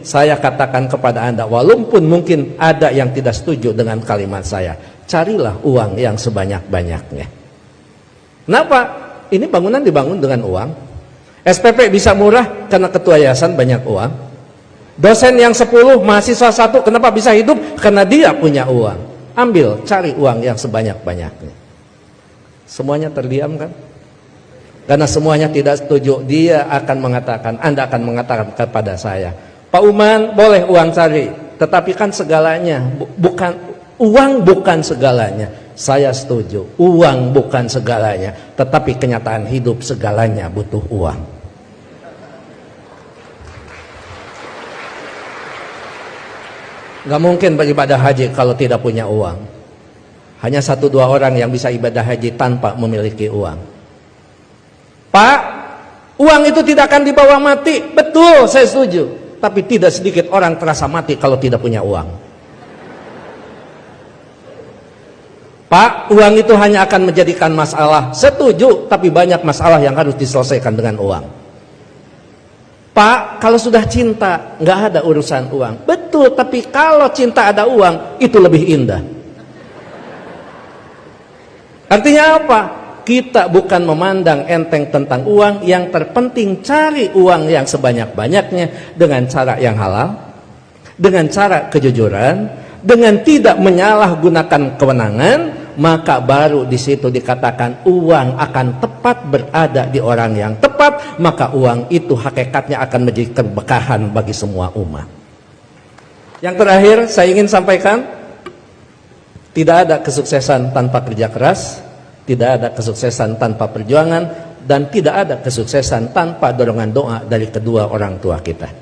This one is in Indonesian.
Saya katakan kepada Anda, walaupun mungkin ada yang tidak setuju dengan kalimat saya, carilah uang yang sebanyak-banyaknya. Kenapa? Ini bangunan dibangun dengan uang. SPP bisa murah karena ketua yayasan banyak uang. Dosen yang 10, mahasiswa satu, kenapa bisa hidup? Karena dia punya uang. Ambil, cari uang yang sebanyak-banyaknya. Semuanya terdiam kan? Karena semuanya tidak setuju, dia akan mengatakan, Anda akan mengatakan kepada saya, Pak Uman boleh uang cari, tetapi kan segalanya bukan uang bukan segalanya. Saya setuju, uang bukan segalanya, tetapi kenyataan hidup segalanya butuh uang. Gak mungkin beribadah haji kalau tidak punya uang. Hanya satu dua orang yang bisa ibadah haji tanpa memiliki uang. Pak, uang itu tidak akan dibawa mati. Betul, saya setuju. Tapi tidak sedikit orang terasa mati kalau tidak punya uang. Pak, uang itu hanya akan menjadikan masalah. Setuju, tapi banyak masalah yang harus diselesaikan dengan uang. Pak, kalau sudah cinta, nggak ada urusan uang. Betul, tapi kalau cinta ada uang, itu lebih indah. Artinya apa? Kita bukan memandang enteng tentang uang, yang terpenting cari uang yang sebanyak-banyaknya dengan cara yang halal, dengan cara kejujuran, dengan tidak menyalahgunakan kewenangan, maka baru di situ dikatakan uang akan tepat berada di orang yang tepat, maka uang itu hakikatnya akan menjadi keberkahan bagi semua umat. Yang terakhir saya ingin sampaikan, tidak ada kesuksesan tanpa kerja keras, tidak ada kesuksesan tanpa perjuangan dan tidak ada kesuksesan tanpa dorongan doa dari kedua orang tua kita.